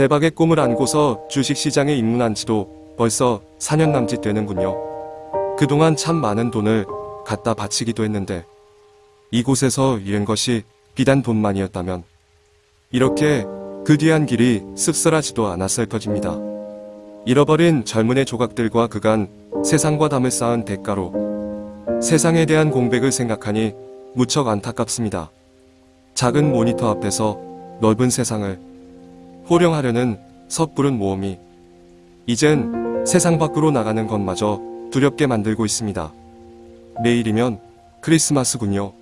대박의 꿈을 안고서 주식시장에 입문한 지도 벌써 4년 남짓 되는군요. 그동안 참 많은 돈을 갖다 바치기도 했는데 이곳에서 잃은 것이 비단 돈만이었다면 이렇게 그 뒤 한 길이 씁쓸하지도 않았을 터집니다. 잃어버린 젊은의 조각들과 그간 세상과 담을 쌓은 대가로 세상에 대한 공백을 생각하니 무척 안타깝습니다. 작은 모니터 앞에서 넓은 세상을 호령하려는 섣부른 모험이 이젠 세상 밖으로 나가는 것마저 두렵게 만들고 있습니다. 내일이면 크리스마스군요.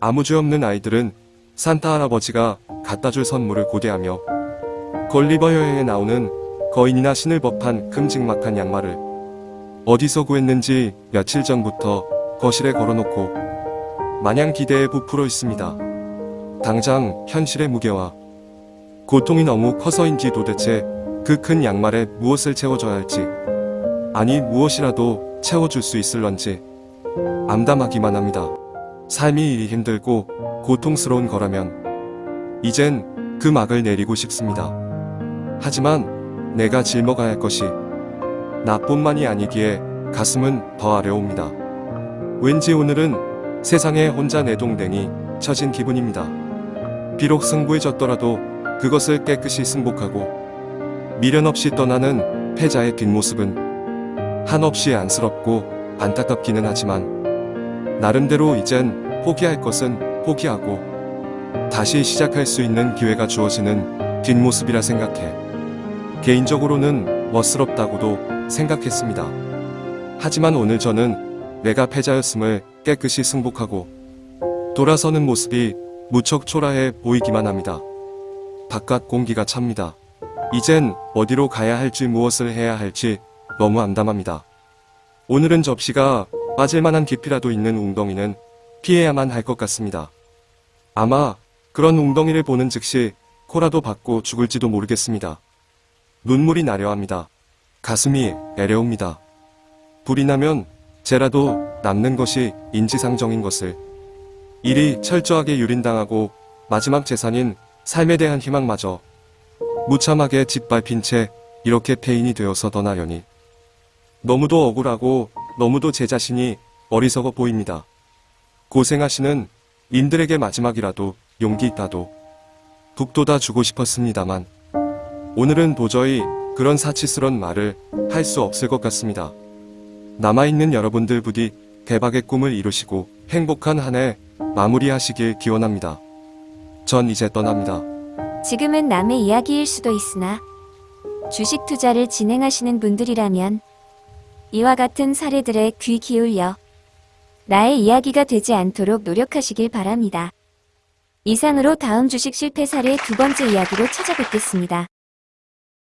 아무 죄 없는 아이들은 산타 할아버지가 갖다 줄 선물을 고대하며 걸리버 여행에 나오는 거인이나 신을 법한 큼직막한 양말을 어디서 구했는지 며칠 전부터 거실에 걸어놓고 마냥 기대에 부풀어 있습니다. 당장 현실의 무게와 고통이 너무 커서인지 도대체 그 큰 양말에 무엇을 채워줘야 할지 아니 무엇이라도 채워줄 수 있을런지 암담하기만 합니다. 삶이 힘들고 고통스러운 거라면 이젠 그 막을 내리고 싶습니다. 하지만 내가 짊어가야 할 것이 나뿐만이 아니기에 가슴은 더 아려옵니다. 왠지 오늘은 세상에 혼자 내 동댕이 처진 기분입니다. 비록 승부에 졌더라도 그것을 깨끗이 승복하고 미련 없이 떠나는 패자의 뒷모습은 한없이 안쓰럽고 안타깝기는 하지만 나름대로 이젠 포기할 것은 포기하고 다시 시작할 수 있는 기회가 주어지는 뒷모습이라 생각해 개인적으로는 멋스럽다고도 생각했습니다. 하지만 오늘 저는 내가 패자였음을 깨끗이 승복하고 돌아서는 모습이 무척 초라해 보이기만 합니다. 바깥 공기가 찹니다. 이젠 어디로 가야 할지 무엇을 해야 할지 너무 암담합니다. 오늘은 접시가 빠질 만한 깊이라도 있는 웅덩이는 피해야만 할 것 같습니다. 아마 그런 웅덩이를 보는 즉시 코라도 받고 죽을지도 모르겠습니다. 눈물이 나려 합니다. 가슴이 애려옵니다. 불이 나면 쟤라도 남는 것이 인지상정인 것을 일이 철저하게 유린당하고 마지막 재산인 삶에 대한 희망마저 무참하게 짓밟힌 채 이렇게 폐인이 되어서 떠나려니 너무도 억울하고 너무도 제 자신이 어리석어 보입니다. 고생하시는 인들에게 마지막이라도 용기 있다도 북돋아 주고 싶었습니다만 오늘은 도저히 그런 사치스런 말을 할 수 없을 것 같습니다. 남아있는 여러분들 부디 대박의 꿈을 이루시고 행복한 한 해 마무리하시길 기원합니다. 전 이제 떠납니다. 지금은 남의 이야기일 수도 있으나 주식 투자를 진행하시는 분들이라면 이와 같은 사례들에 귀 기울여 나의 이야기가 되지 않도록 노력하시길 바랍니다. 이상으로 다음 주식 실패 사례 두 번째 이야기로 찾아뵙겠습니다.